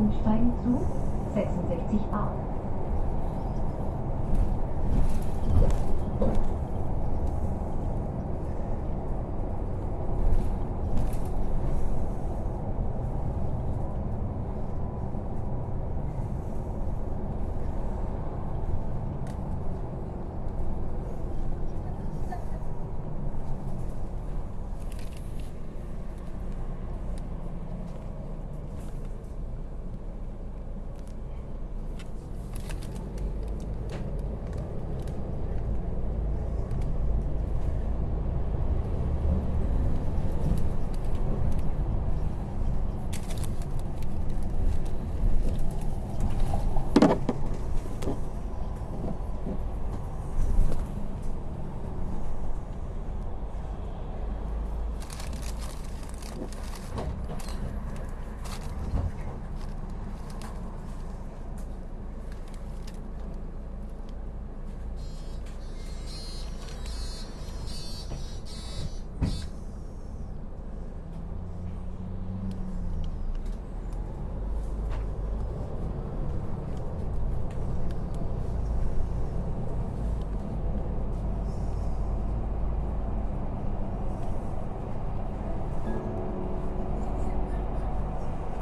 Umsteigen zu 66a.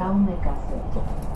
aún me.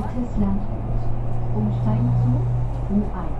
Altes Landgut. Umsteigen zu U1.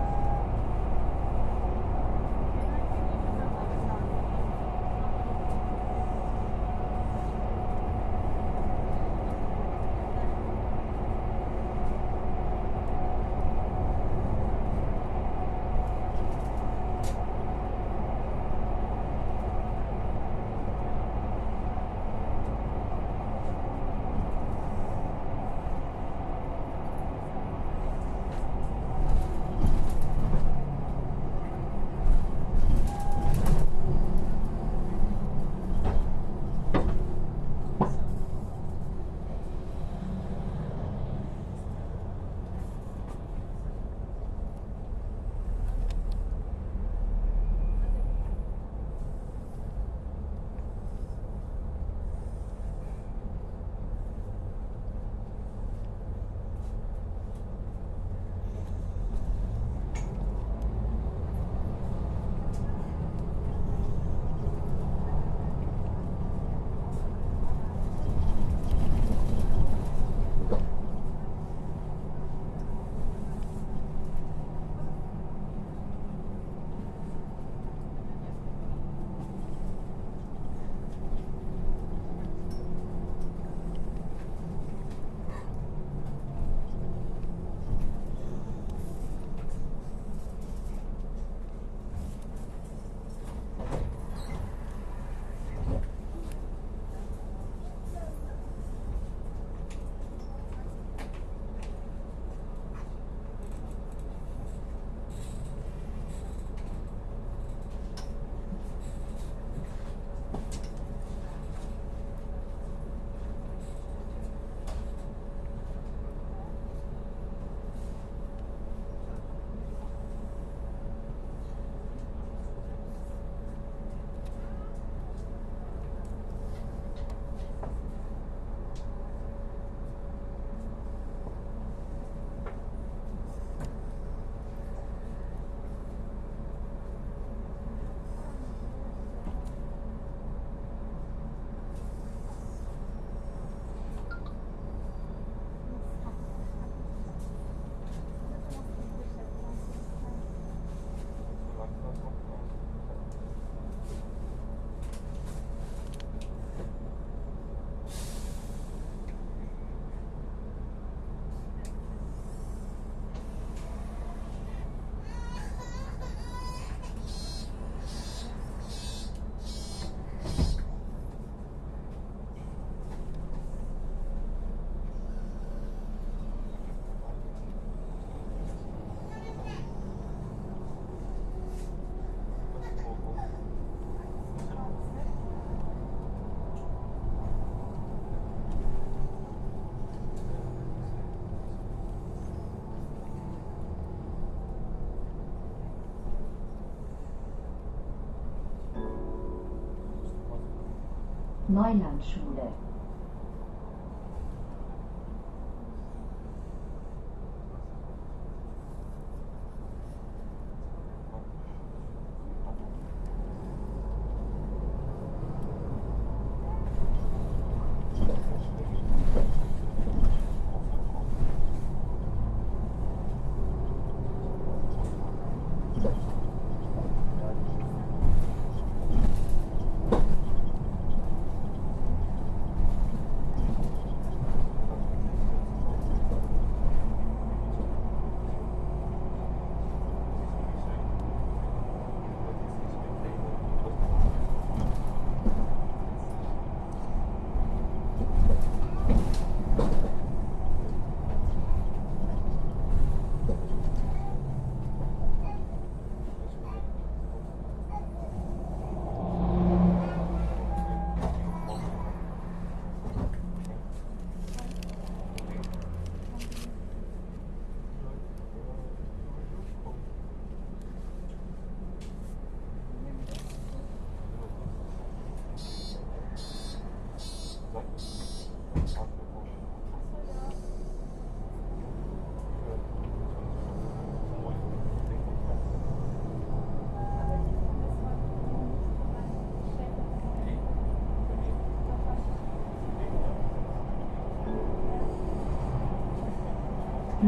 Neulandschule.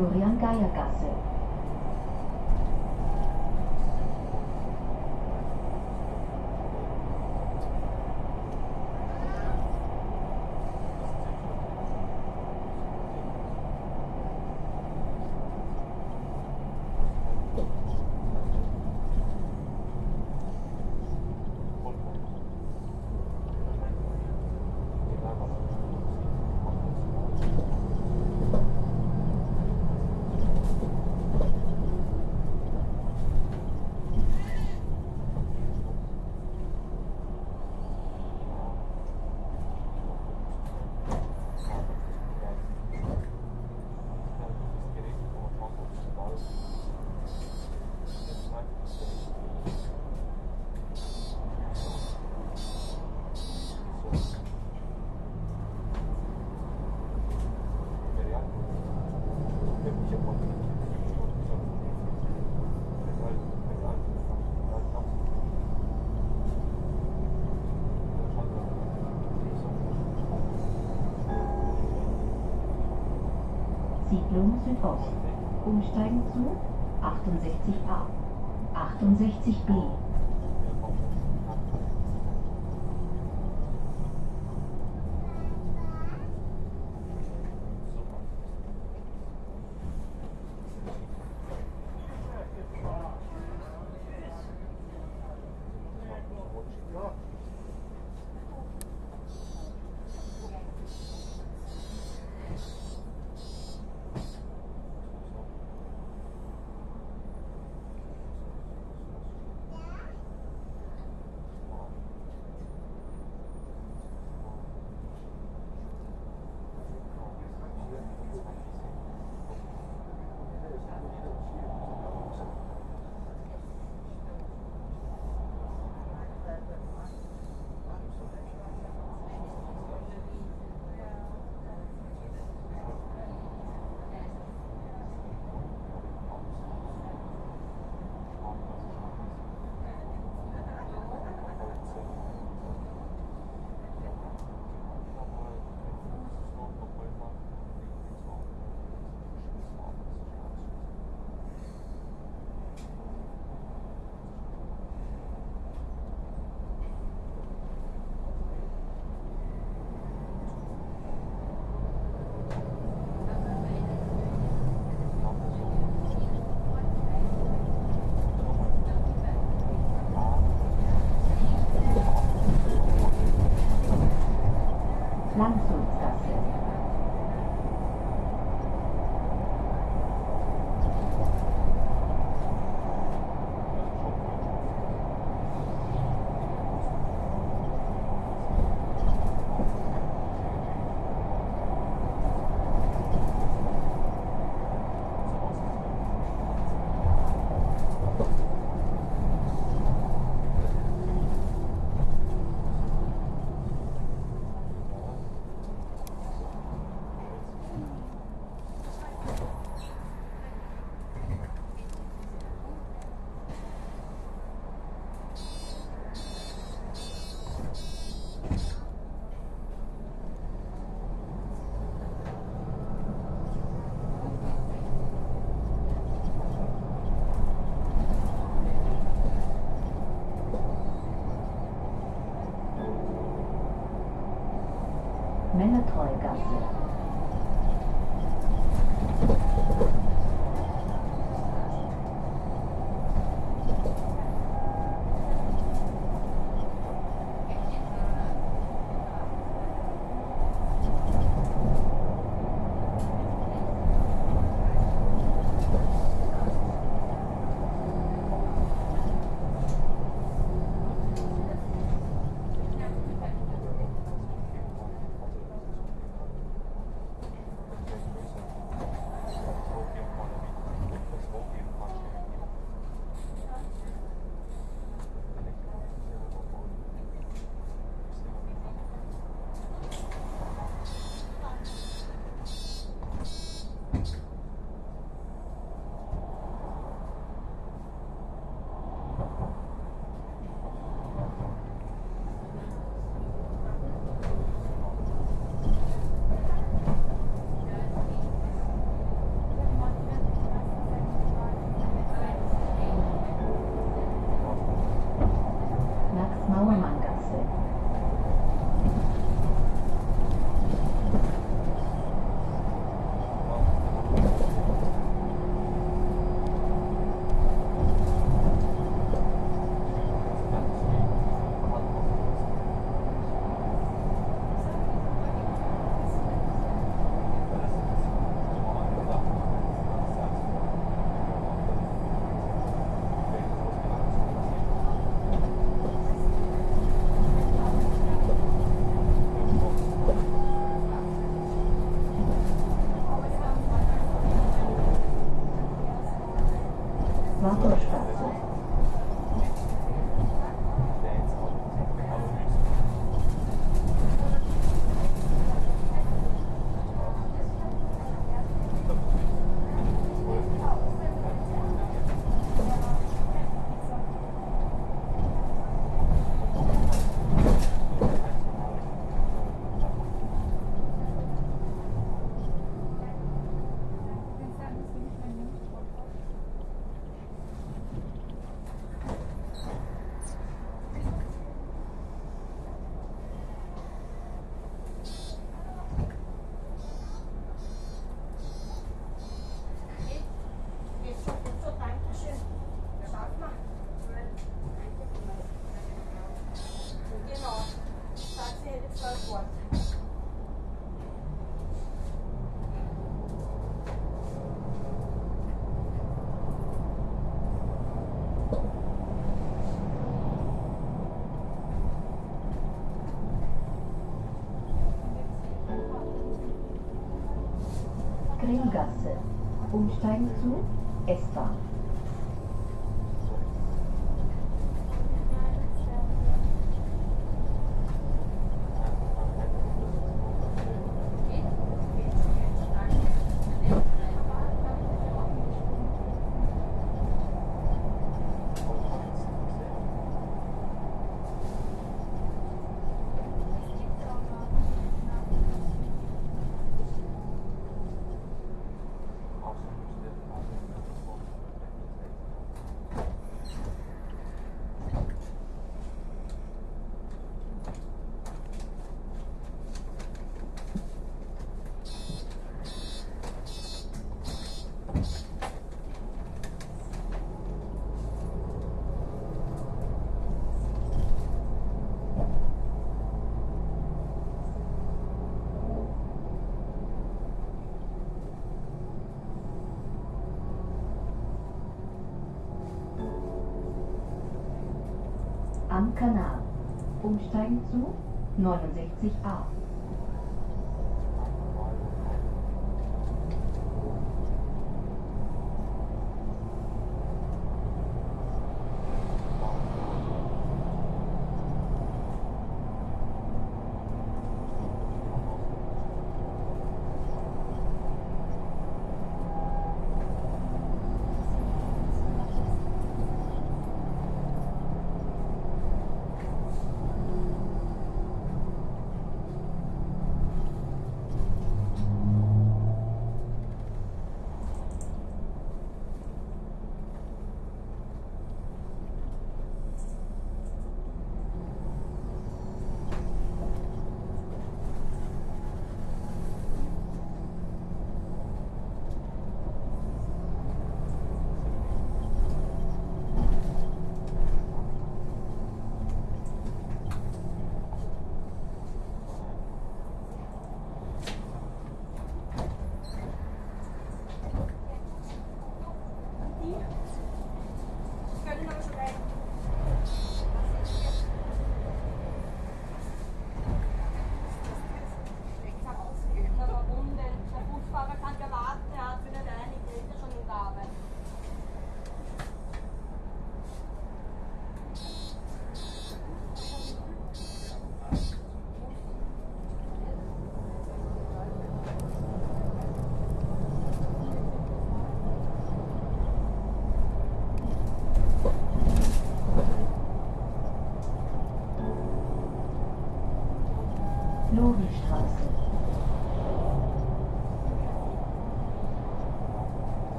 Florian Gayacase. Südost. Umsteigen zu 68a, 68b. Umsteigen zu S-Bahn. Kanal. Umsteigen zu 69a.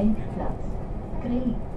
Endplatz. Creio.